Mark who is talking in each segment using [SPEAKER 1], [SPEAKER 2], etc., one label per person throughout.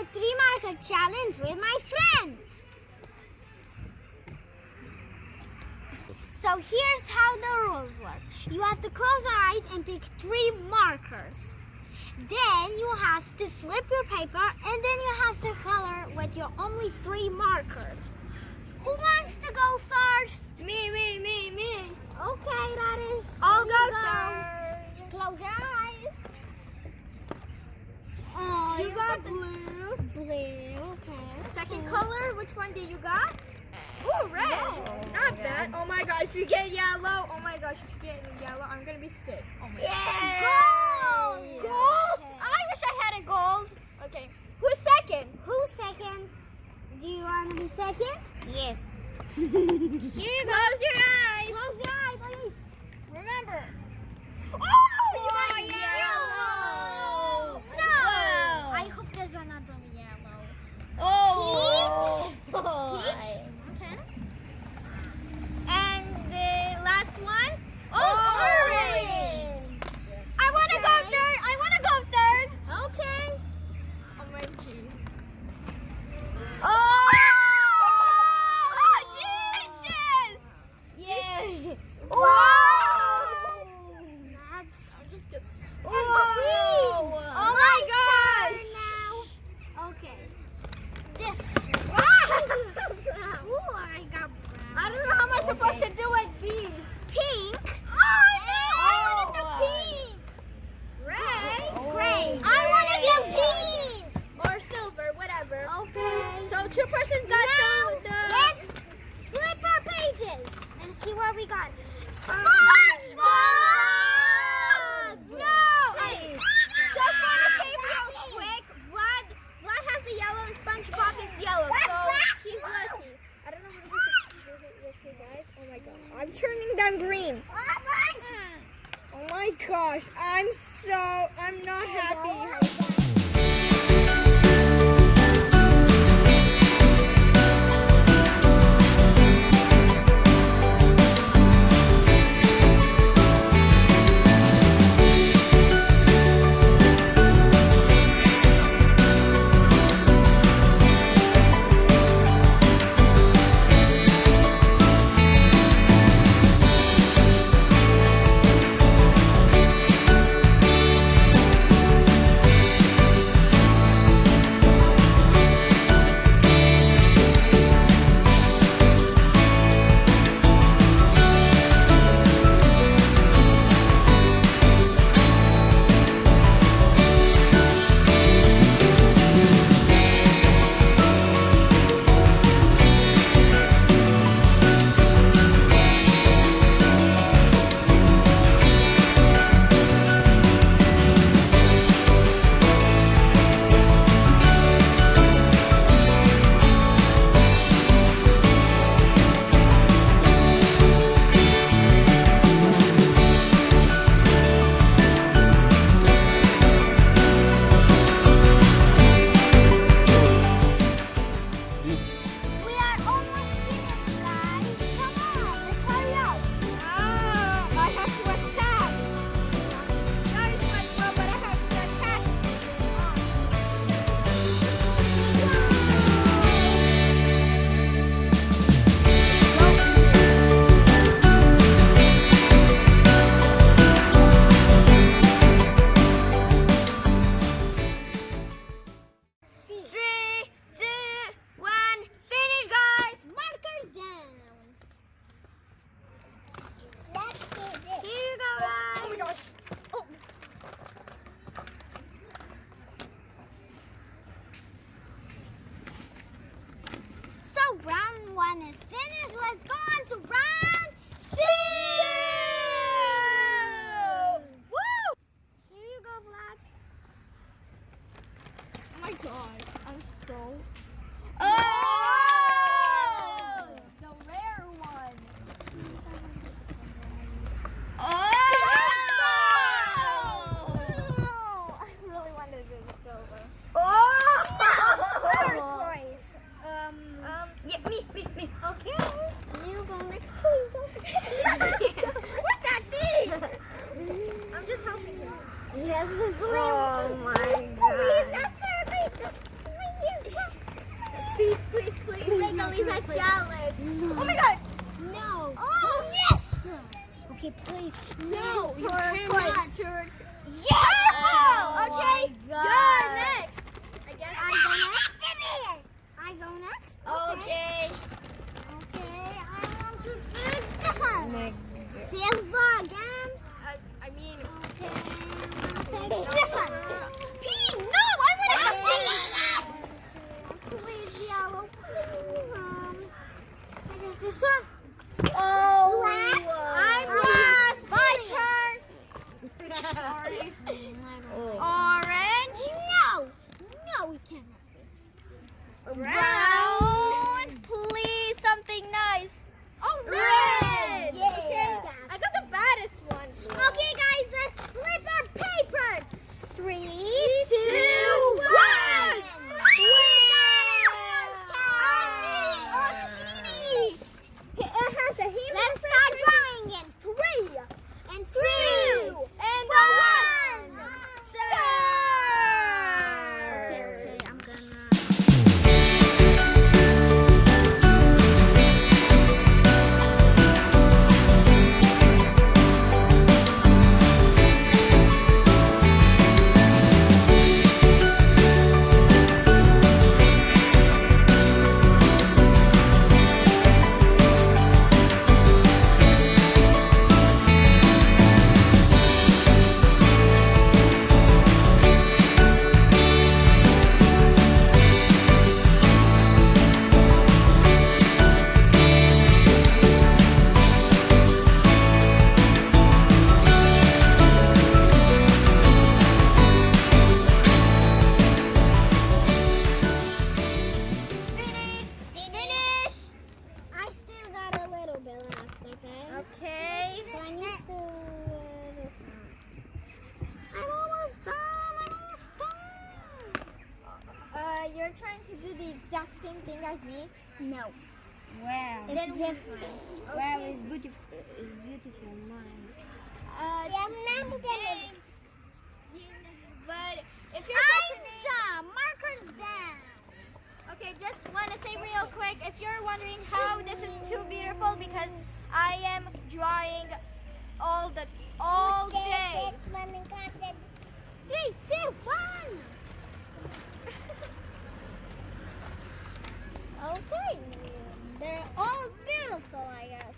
[SPEAKER 1] a three marker challenge with my friends. So here's how the rules work. You have to close your eyes and pick three markers. Then you have to flip your paper and then you have to color with your only three markers. Who wants to go first?
[SPEAKER 2] Me, me, me, me.
[SPEAKER 1] Okay, that is.
[SPEAKER 2] I'll
[SPEAKER 1] you
[SPEAKER 2] go third.
[SPEAKER 1] Close your eyes. Oh,
[SPEAKER 2] You got blue.
[SPEAKER 1] blue. Okay.
[SPEAKER 2] Second color, which one do you got? Ooh, red.
[SPEAKER 1] Red.
[SPEAKER 2] Not bad. Oh my gosh, if you get yellow, oh my gosh, if you get yellow, I'm gonna be sick. Oh my
[SPEAKER 1] Gold.
[SPEAKER 2] Gold?
[SPEAKER 1] Okay.
[SPEAKER 2] I wish I had a gold. Okay. Who's second?
[SPEAKER 1] Who's second? Do you want to be second?
[SPEAKER 2] Yes.
[SPEAKER 1] Here
[SPEAKER 2] Close your eyes. Make
[SPEAKER 1] no
[SPEAKER 2] jealous. Oh my god.
[SPEAKER 1] No.
[SPEAKER 2] Oh.
[SPEAKER 1] yes. Okay, please.
[SPEAKER 2] No,
[SPEAKER 1] you cannot.
[SPEAKER 2] Turquoise.
[SPEAKER 1] Yes.
[SPEAKER 2] Oh, okay. You're next. I guess.
[SPEAKER 1] I go next. I go next.
[SPEAKER 2] Okay.
[SPEAKER 1] Okay, I want to pick this one.
[SPEAKER 2] my
[SPEAKER 1] Silver again. It's
[SPEAKER 2] Then-
[SPEAKER 3] it's beautiful. It's beautiful, mine.
[SPEAKER 2] Uh. But if you're
[SPEAKER 1] I'm
[SPEAKER 2] questioning,
[SPEAKER 1] done. Markers down.
[SPEAKER 2] okay, just want to say real quick, if you're wondering how this is too beautiful, because I am drawing all the all day.
[SPEAKER 1] Three, two, one. Okay. They're all beautiful, I guess.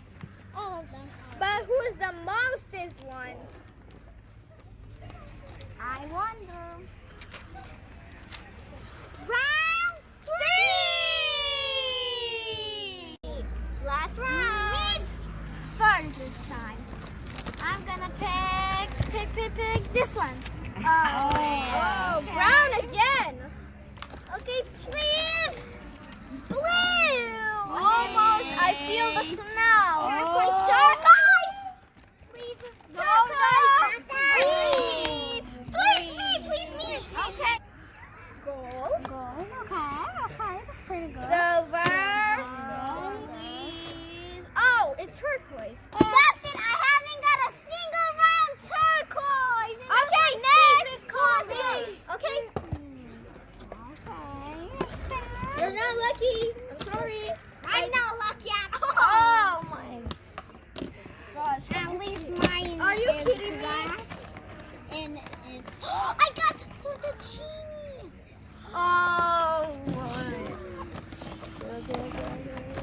[SPEAKER 1] All of them.
[SPEAKER 2] But who is the mostest one?
[SPEAKER 1] I wonder.
[SPEAKER 2] Round three.
[SPEAKER 1] Last round. Me first this time. I'm gonna pick, pick, pick, pick this one.
[SPEAKER 2] Oh, oh, brown again.
[SPEAKER 1] Okay, please. Blue.
[SPEAKER 2] Almost. I feel the smell.
[SPEAKER 1] Turquoise,
[SPEAKER 2] Oh.
[SPEAKER 1] turquoise. Please just turquoise. Please. Please, me, please, me.
[SPEAKER 2] Okay. Gold.
[SPEAKER 1] Gold. Okay, okay, that's pretty good.
[SPEAKER 2] Silver.
[SPEAKER 1] Gold.
[SPEAKER 2] Please. Oh, it's turquoise.
[SPEAKER 1] That's it. I haven't got a single round turquoise. and
[SPEAKER 2] Okay,
[SPEAKER 1] that's my
[SPEAKER 2] next.
[SPEAKER 1] favorite color.
[SPEAKER 2] Okay.
[SPEAKER 1] Okay, you're sad.
[SPEAKER 2] You're not lucky. I'm sorry.
[SPEAKER 1] I'm not lucky at oh all.
[SPEAKER 2] Oh my gosh.
[SPEAKER 1] At least mine
[SPEAKER 2] Are you kidding me?
[SPEAKER 1] And it's. I got the fettuccine.
[SPEAKER 2] Oh my.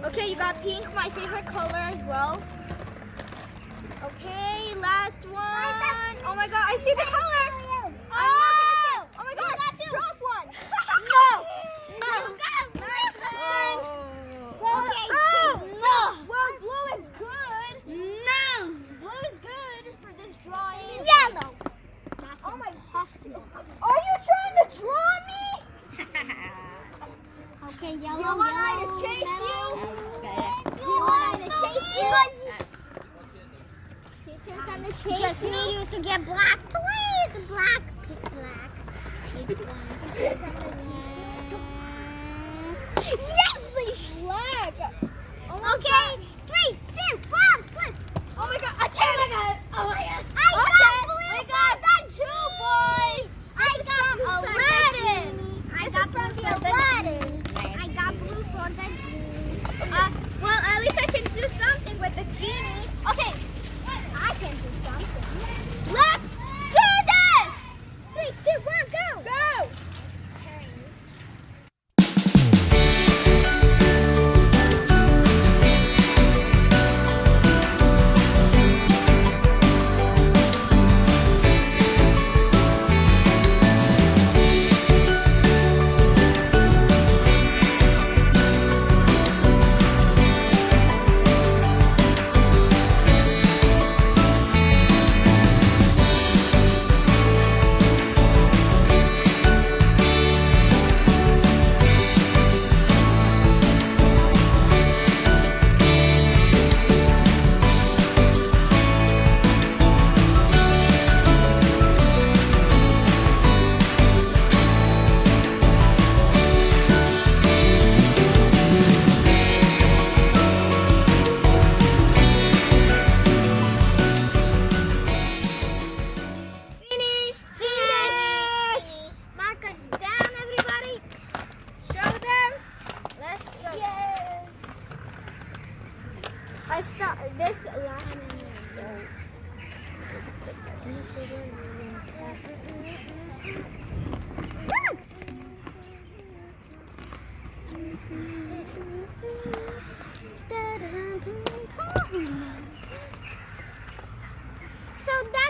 [SPEAKER 2] Okay, you got pink, my favorite color as well. Okay, last one. Oh my god, I see the color. Oh, oh my god, that's drop one.
[SPEAKER 1] No.
[SPEAKER 2] No.
[SPEAKER 1] You got my
[SPEAKER 2] Well,
[SPEAKER 1] Okay,
[SPEAKER 2] oh.
[SPEAKER 1] pink. No.
[SPEAKER 2] Well, blue is good.
[SPEAKER 1] No.
[SPEAKER 2] Blue is good for this drawing.
[SPEAKER 1] Yellow. That's
[SPEAKER 2] Oh my-
[SPEAKER 1] impossible.
[SPEAKER 2] Are you trying to draw me?
[SPEAKER 1] Okay, yellow.
[SPEAKER 2] Do you want I
[SPEAKER 1] yellow,
[SPEAKER 2] to chase
[SPEAKER 1] yellow.
[SPEAKER 2] you?
[SPEAKER 1] Do you want me to chase you?
[SPEAKER 2] Teaching them to chase
[SPEAKER 1] Just
[SPEAKER 2] you.
[SPEAKER 1] need you to get black, please. Black. Pick black. Pick black. Yes!
[SPEAKER 2] Black. Oh okay,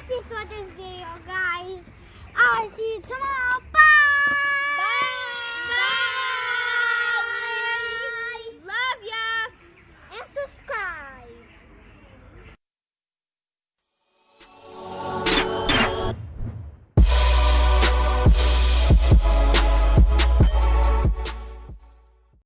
[SPEAKER 1] that's it for this video, guys. I'll see you tomorrow. Bye.